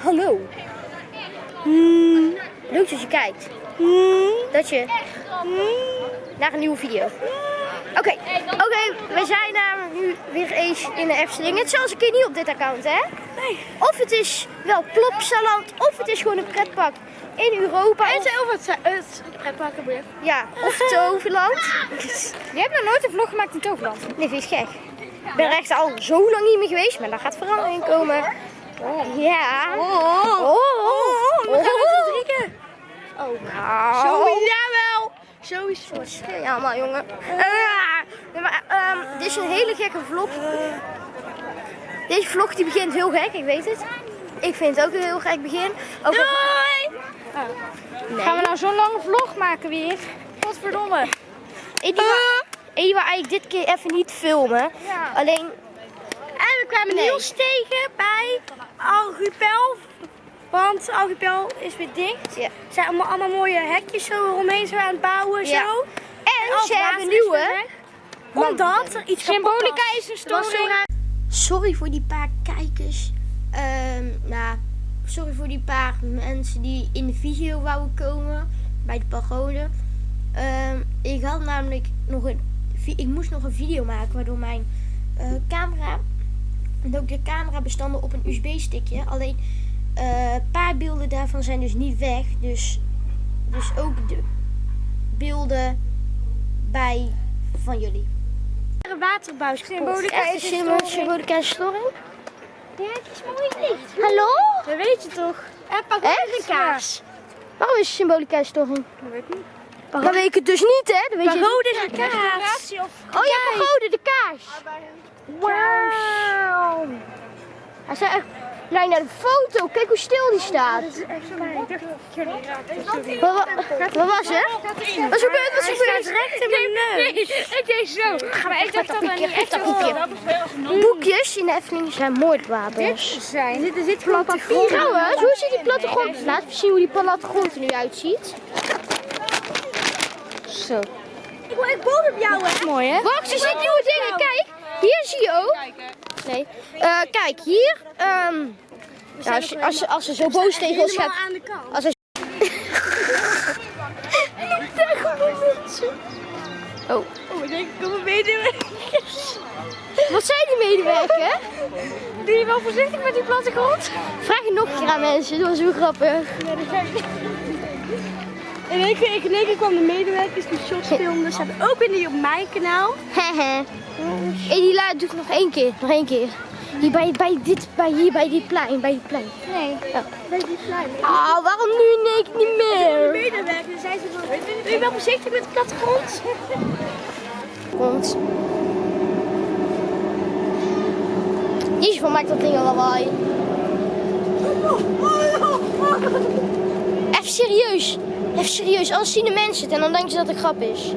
Hallo. Hmm. Leuk dat je kijkt. Hmm. Dat je naar een nieuwe video. Oké, oké, we zijn uh, nu weer eens in de Efteling. Het is zelfs een keer niet op dit account, hè? Nee. Of het is wel Plopsaland, of het is gewoon een pretpark in Europa. En Of, zijn of het, het pretparken weer. ja, of Toverland. Je hebt nog nooit een vlog gemaakt in Toverland. Nee, vind je gek? Ik ben er echt al zo lang niet meer geweest, maar daar gaat verandering komen. Ja. Oh, Oh, we gaan met z'n drieën. Oh, nou. Zo, jawel. Sowieso. Wat schreeuw je allemaal, jongen? Nee, maar, ehm, dit is een hele gekke vlog. Deze vlog die begint heel gek, ik weet het. Ik vind het ook een heel gek begin. Over... Doei. Nee. Gaan we nou zo'n lange vlog maken weer? Godverdomme. Ik die die wou eigenlijk dit keer even niet filmen. Ja. Alleen, kwamen Nee. Niels tegen bij Archipel. Want Archipel is weer dicht. ja. Er zijn allemaal, allemaal mooie hekjes zo eromheen zo aan het bouwen. Ja. Zo. En Al ze hebben nieuwe. Omdat er iets Symbolica is een storing. Sorry voor die paar kijkers. Ehm, nou, sorry voor die paar mensen die in de video wouden komen bij de pagode. Ehm, ik had namelijk nog een, ik moest nog een video maken waardoor mijn eh, camera en ook de camerabestanden op een USB-stickje. Alleen eh, een paar beelden daarvan zijn dus niet weg. Dus, dus ook de beelden bij van jullie. Een waterbuis Symbolica is een symbolica storing? Ja, het is mooi licht. Hallo? Dat weet je toch? En pak Echt? een kaars. Waarom is symbolica storing? Dat weet ik niet. Dan weet ik het dus niet, hè? Dan weet je... Pagode is. Oh ja, pagode, de kaars. Wauw. Hij staat echt... Kijk naar de foto. Kijk hoe stil die staat. is echt zo Ik dacht dat jullie raakten. Wat, wa- wat was er? Wat is gebeurd? Wat is gebeurd? recht in mijn neus. Ik deed zo. Ik dacht dat boekje. Boekjes in de Efteling zijn moordwapens. zijn. Er zit gewoon papier Trouwens, hoe ziet die plattegrond? Laten we zien hoe die plattegrond er nu uitziet. Zo. Ik wil echt op jou, hè? Mooi hè? Wacht, er zitten nieuwe dingen. Kijk, hier zie je ook. Nee. Eh, kijk, hier. ehm, ja, als, je, als, je, als ze zo boos tegen ons gaat. Aan de kant. Als hij... Oh, Oh, ik denk ik kom een medewerkers. wat zijn die medewerker? Doe je wel voorzichtig met die plattegrond? Vraag het nog een keer aan mensen, dat was zo grappig. Één keer, in één keer kwam de medewerkers die shots filmden. Ze hebben ook weer niet op mijn kanaal. Hehe. En die laat doe ik nog één keer, nog één keer. Hier bij, bij dit, bij hier bij die plein, bij die plein. Nee. Ja. Bij die kleine. Ah, waarom nu één keer niet De meer? medewerkers zijn ze van, doe je wel voorzichtig met de plattegrond? Komt. Jezus, wat maakt dat ding al lawaai? Even serieus. Even serieus, anders zien de mensen het en dan denken ze dat het grap is.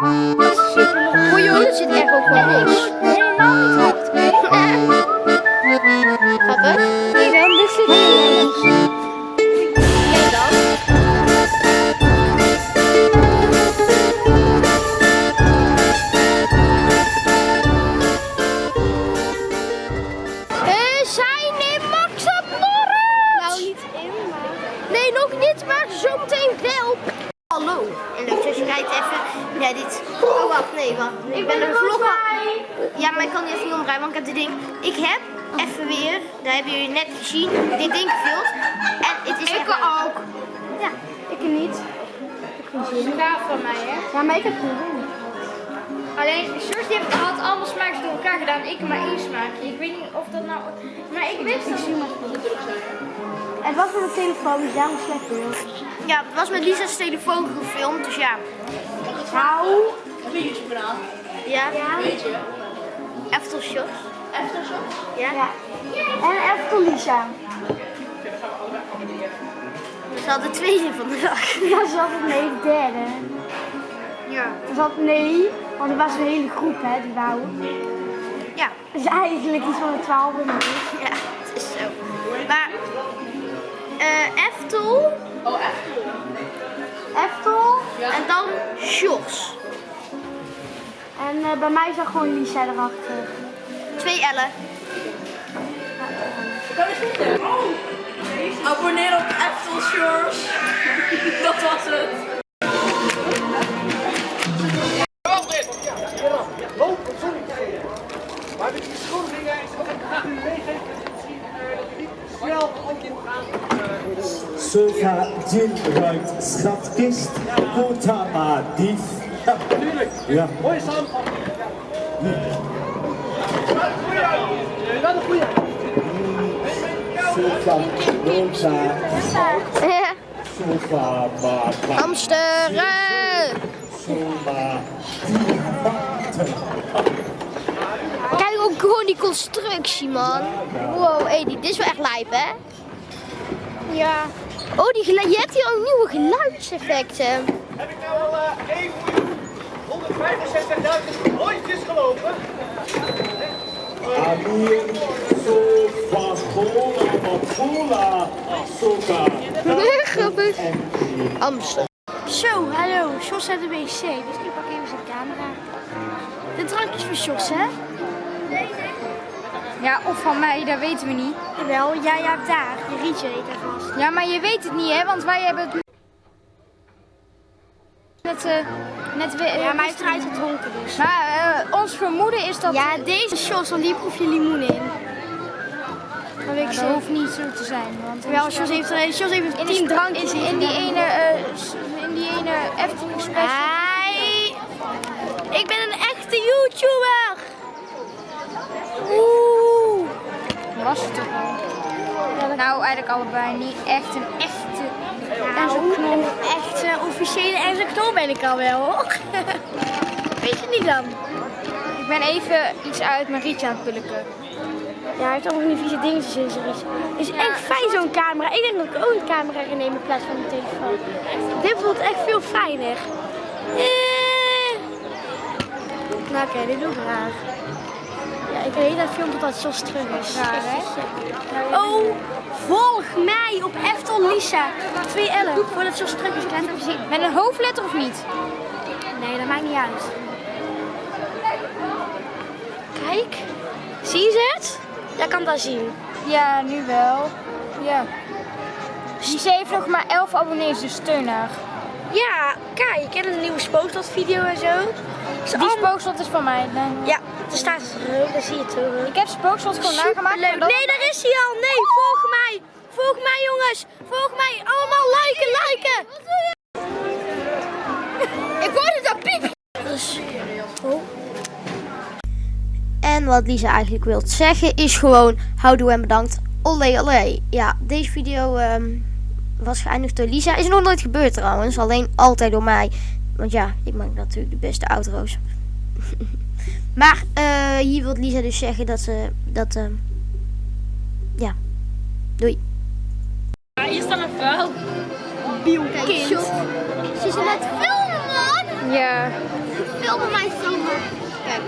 Voor je er zit even weer, dat hebben jullie net gezien, dit ding gevuld. En het is Ik echt ook. Ja. Ik niet. Gaaf van mij, hè? Ja, maar ik heb geen zin. Alleen, George die heeft, had allemaal smaakjes door elkaar gedaan. Ik maar één smaakje. Ik weet niet of dat nou... Maar ik wist dat... Het was met een telefoon, dus daarom slecht beeld. Ja, het was met Lisa's telefoon gefilmd, dus ja. Nou, Ja. Aftershock. Aftershock? Ja. ja. En voor Lisa. Dat is al de tweede van de dag. Ja, ze had het nee, de derde. Ja. Ze had nee, want er was een hele groep hè, die wou. Ja. Dus eigenlijk iets van de twaalf en Ja, het is zo. Maar, eh Eftel Eftel. en dan Sjors. En eh, bij mij zag gewoon Lisa erachter. Twee L'en. Abonneer op Apple Shores. Dat was het. Maar de beschuldigingen is wat ik graag u meegeven. Misschien eh, dat jullie snel ook in gaan. Sofa Jin ruimt schatkist, Kotama dief. Ja, Tuurlijk. ja. Mooie samenvatting. Je gaat een goede. Sofa rosa, sofa baba, Hamsteren! Kijk ook gewoon die constructie, man. Wow, hey, dit is wel echt lijp, hè? Ja. Oh, die je hebt hier ook nieuwe geluidseffecten. Heb ik nou al eh 1.165.000 rondjes gelopen? Amir, sofa cola, matula, Grappig. en Amsterdam. Zo, hallo. Jos uit de wc, dus ik pak even zijn camera. De drankjes van Jos, hè? Ja, of van mij, dat weten we niet. Wel, jij hebt daar. Je rietje heet er vast. Ja, maar je weet het niet, hè? Want wij hebben het... Net, eh net weer... Ja, maar hij heeft eruit gedronken dus. Maar eh, ons vermoeden is dat... Ja, deze Jos, want die proef je limoen in. Dat weet ik Maar dat hoeft niet zo te zijn, want... Wel, Jos heeft, er- Jos heeft in, tien drankjes in, in die ene, eh, in die ene Efteling special. Hi! Ik ben een echte YouTuber! Oeh! Was het toch al? Nou, eigenlijk allebei niet echt een echte... Officiële en zo'n knol ben ik al wel hoor. Weet je niet dan? Ik ben even iets uit mijn rietje aan het pulken. Ja, hij heeft allemaal van die vieze dingetjes in zijn rietje. Het is echt fijn zo'n camera. Ik denk dat ik ook een camera ga nemen in plaats van een telefoon. Dit voelt echt veel fijner. Eh. Nou oké, dit doe ik graag. Ja, ik weet dat film totdat Jos terug is. Raar, hè? Oh, volg mij op Eftel Lisa. 2 Ellen, voordat Jos terug is. Laat het even zien. Met een hoofdletter of niet? Nee, dat maakt niet uit. Kijk, zie je het? Jij kan dat zien. Ja, nu wel. Ja. Die ze heeft nog maar 11 abonnees, dus steun haar. Ja, kijk, en een nieuwe spookstad video en zo. Is Die allemaal- spookslot is van mij. Dan- Ja, er staat het er, daar zie je het. Ik heb spookslot gewoon nagemaakt. Nee, daar is hij al. Volg mij. Jongens. Volg mij. Allemaal liken, liken. Ik hoorde dat piep. En wat Lisa eigenlijk wil zeggen is gewoon houdoe en bedankt. Olé olé. Ja, deze video ehm, was geëindigd door Lisa. Is nog nooit gebeurd trouwens. Alleen altijd door mij. Want ja, ik maak natuurlijk de beste outro's. maar eh, hier wil Lisa dus zeggen dat ze... Dat, ehm, ja. Doei hier staat een vuil. Kijk, kind. Ze is aan het filmen, man. Ja. Filmen mij zo, Kijk.